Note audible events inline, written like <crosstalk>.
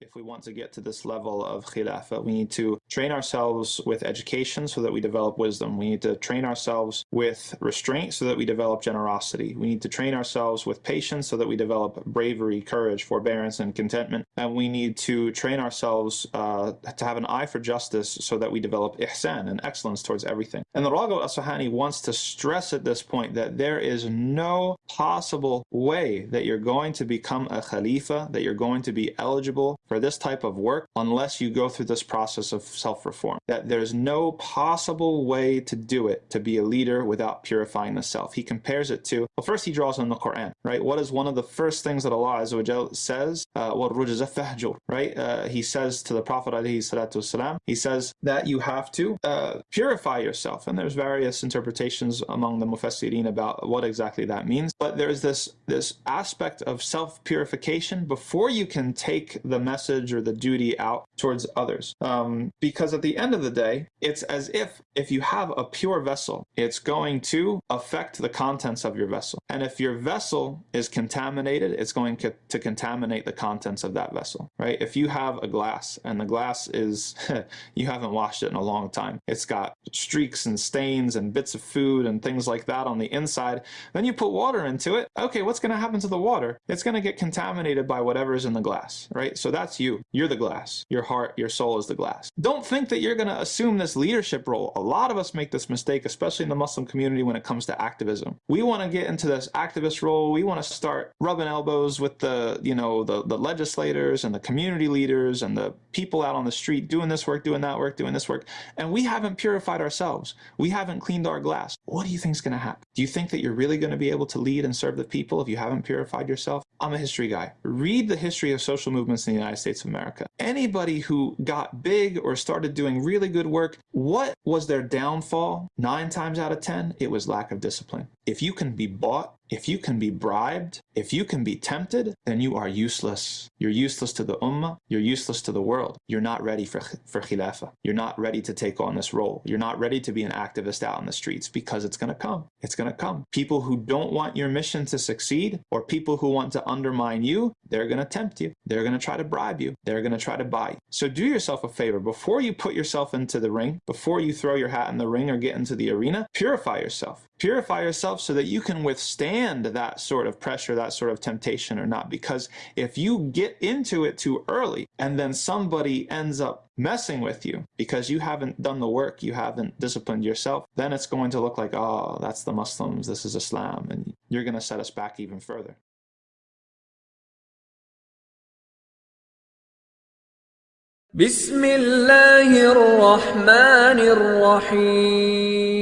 If we want to get to this level of khilafah, we need to train ourselves with education so that we develop wisdom. We need to train ourselves with restraint so that we develop generosity. We need to train ourselves with patience so that we develop bravery, courage, forbearance, and contentment. And we need to train ourselves uh, to have an eye for justice so that we develop ihsan and excellence towards everything. And the Raghib Asfahani wants to stress at this point that there is no possible way that you're going to become a khalifa, that you're going to be eligible for this type of work unless you go through this process of self-reform. That there's no possible way to do it, to be a leader without purifying the self. He compares it to, well, first he draws on the Quran, right? What is one of the first things that Allah Azza says? Uh, right? Uh, he says to the Prophet والسلام, he says that you have to uh, purify yourself. And there's various interpretations among the Mufassirin about what exactly that means. But there's this, this aspect of self-purification before you can take the message or the duty out towards others. Um, because at the end of the day, it's as if if you have a pure vessel, it's going to affect the contents of your vessel. And if your vessel is contaminated, it's going to, to contaminate the contents of that vessel, right? If you have a glass and the glass is, <laughs> you haven't washed it in a long time, it's got streaks and stains and bits of food and things like that on the inside, then you put water into it. Okay, what's going to happen to the water? It's going to get contaminated by whatever's in the glass, right? So that's you. You're the glass. Your heart, your soul is the glass. Don't think that you're going to assume this leadership role. A lot of us make this mistake, especially in the Muslim community when it comes to activism. We want to get into this activist role. We want to start rubbing elbows with the, you know, the, the legislators and the community leaders and the people out on the street doing this work, doing that work, doing this work. And we haven't purified ourselves. We haven't cleaned our glass. What do you think is going to happen? Do you think that you're really going to be able to lead and serve the people if you haven't purified yourself? I'm a history guy. Read the history of social movements in the United States of America. Anybody who got big or started doing really good work, what was their downfall? Nine times out of 10, it was lack of discipline. If you can be bought, if you can be bribed, if you can be tempted, then you are useless. You're useless to the ummah. You're useless to the world. You're not ready for, for khilafah. You're not ready to take on this role. You're not ready to be an activist out in the streets because it's going to come. It's going to come. People who don't want your mission to succeed or people who want to undermine you, they're going to tempt you. They're going to try to bribe you. They're going to try to buy you. So do yourself a favor. Before you put yourself into the ring, before you throw your hat in the ring or get into the arena, purify yourself Purify yourself so that you can withstand that sort of pressure, that sort of temptation or not. Because if you get into it too early and then somebody ends up messing with you because you haven't done the work, you haven't disciplined yourself, then it's going to look like, oh, that's the Muslims, this is Islam, and you're going to set us back even further. بسم الله الرحمن الرحيم